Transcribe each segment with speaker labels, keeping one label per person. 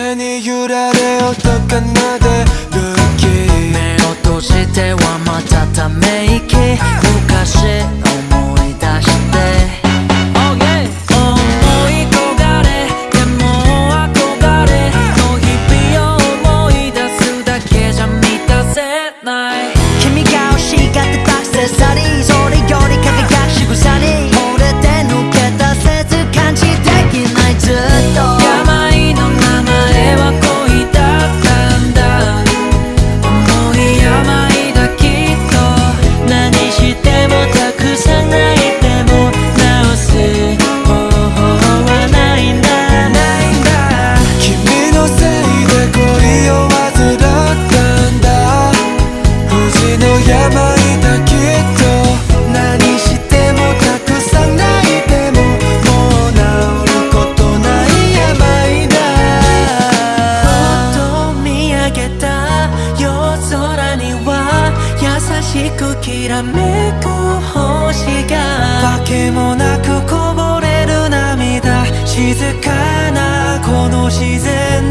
Speaker 1: 風に揺られ音が鳴る時
Speaker 2: 目を閉じてはまたため星が。
Speaker 1: 訳もなくこぼれる涙静かなこの自然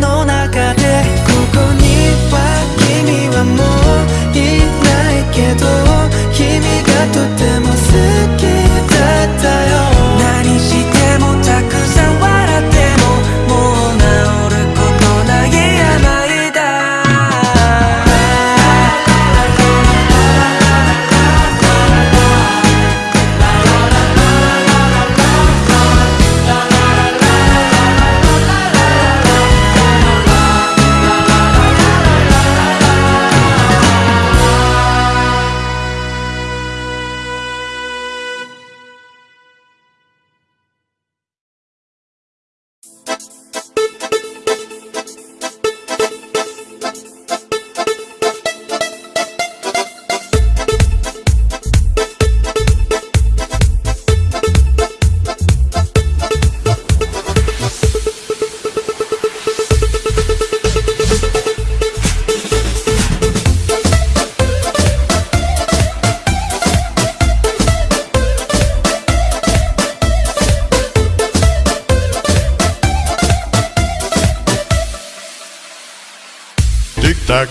Speaker 3: tac,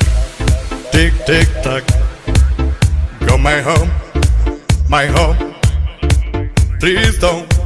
Speaker 3: Tick tick tock. Go my home, my home. Please don't